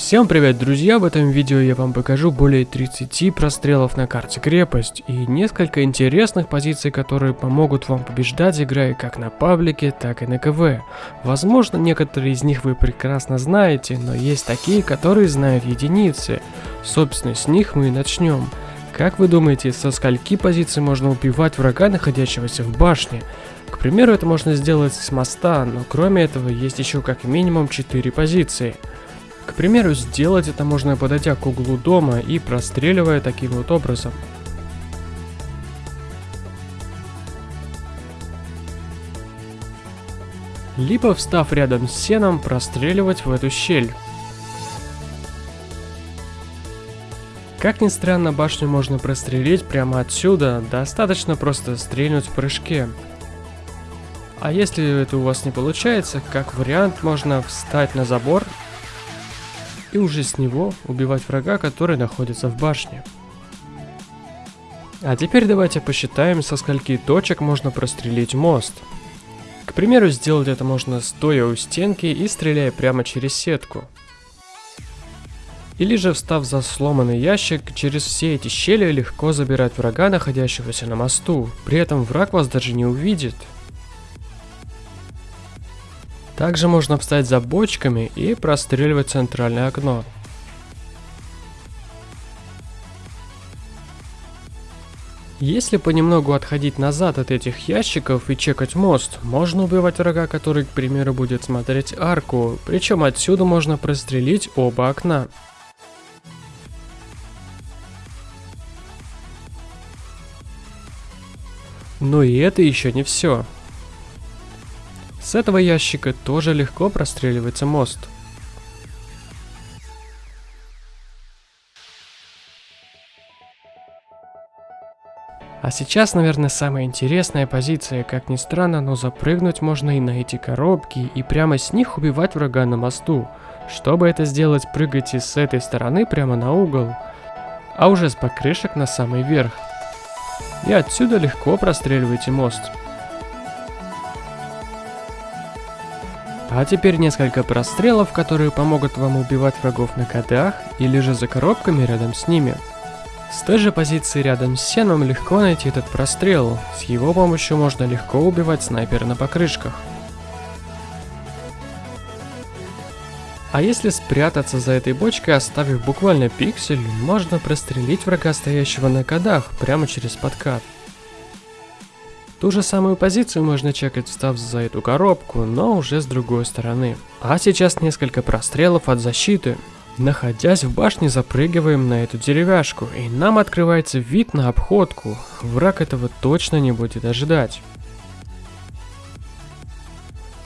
Всем привет, друзья! В этом видео я вам покажу более 30 прострелов на карте крепость и несколько интересных позиций, которые помогут вам побеждать, играя как на паблике, так и на КВ. Возможно, некоторые из них вы прекрасно знаете, но есть такие, которые знают единицы. Собственно, с них мы и начнем. Как вы думаете, со скольки позиций можно убивать врага, находящегося в башне? К примеру, это можно сделать с моста, но кроме этого есть еще как минимум 4 позиции – к примеру, сделать это можно подойдя к углу дома и простреливая таким вот образом. Либо встав рядом с сеном, простреливать в эту щель. Как ни странно, башню можно прострелить прямо отсюда, достаточно просто стрельнуть в прыжке. А если это у вас не получается, как вариант можно встать на забор и уже с него убивать врага, который находится в башне. А теперь давайте посчитаем, со скольки точек можно прострелить мост. К примеру, сделать это можно стоя у стенки и стреляя прямо через сетку. Или же встав за сломанный ящик, через все эти щели легко забирать врага, находящегося на мосту. При этом враг вас даже не увидит. Также можно встать за бочками и простреливать центральное окно. Если понемногу отходить назад от этих ящиков и чекать мост, можно убивать врага, который, к примеру, будет смотреть арку, причем отсюда можно прострелить оба окна. Но и это еще не все. С этого ящика тоже легко простреливается мост. А сейчас, наверное, самая интересная позиция, как ни странно, но запрыгнуть можно и на эти коробки, и прямо с них убивать врага на мосту. Чтобы это сделать, прыгайте с этой стороны прямо на угол, а уже с покрышек на самый верх. И отсюда легко простреливайте мост. А теперь несколько прострелов, которые помогут вам убивать врагов на КДах или же за коробками рядом с ними. С той же позиции рядом с сеном легко найти этот прострел, с его помощью можно легко убивать снайпера на покрышках. А если спрятаться за этой бочкой, оставив буквально пиксель, можно прострелить врага, стоящего на кодах, прямо через подкат. Ту же самую позицию можно чекать, встав за эту коробку, но уже с другой стороны. А сейчас несколько прострелов от защиты. Находясь в башне, запрыгиваем на эту деревяшку, и нам открывается вид на обходку. Враг этого точно не будет ожидать.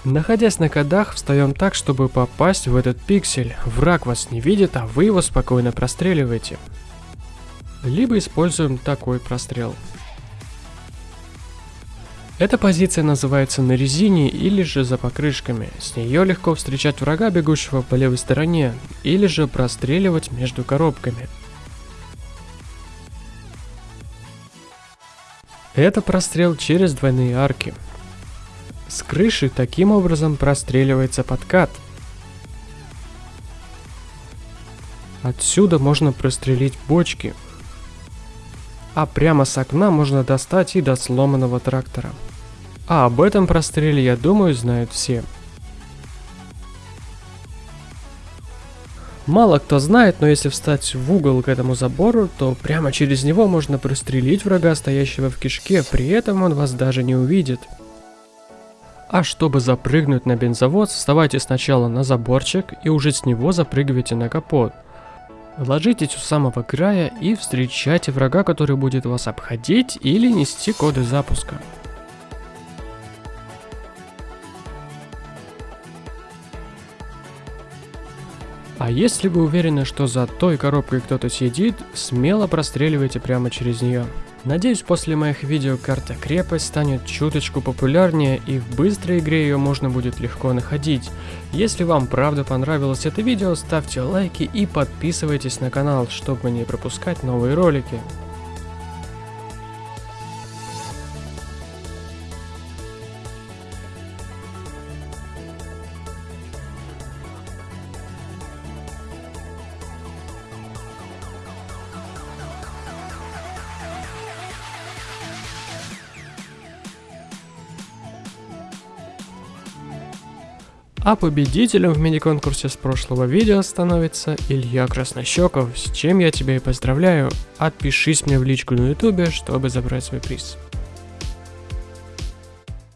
Находясь на кодах, встаем так, чтобы попасть в этот пиксель. Враг вас не видит, а вы его спокойно простреливаете. Либо используем такой прострел. Эта позиция называется на резине или же за покрышками. С нее легко встречать врага, бегущего по левой стороне, или же простреливать между коробками. Это прострел через двойные арки. С крыши таким образом простреливается подкат. Отсюда можно прострелить бочки, а прямо с окна можно достать и до сломанного трактора. А об этом простреле, я думаю, знают все. Мало кто знает, но если встать в угол к этому забору, то прямо через него можно прострелить врага, стоящего в кишке, при этом он вас даже не увидит. А чтобы запрыгнуть на бензовоз, вставайте сначала на заборчик и уже с него запрыгивайте на капот. Ложитесь у самого края и встречайте врага, который будет вас обходить или нести коды запуска. А если вы уверены, что за той коробкой кто-то сидит, смело простреливайте прямо через нее. Надеюсь, после моих видео карта крепость станет чуточку популярнее и в быстрой игре ее можно будет легко находить. Если вам правда понравилось это видео, ставьте лайки и подписывайтесь на канал, чтобы не пропускать новые ролики. А победителем в мини-конкурсе с прошлого видео становится Илья Краснощеков, с чем я тебя и поздравляю. Отпишись мне в личку на ютубе, чтобы забрать свой приз.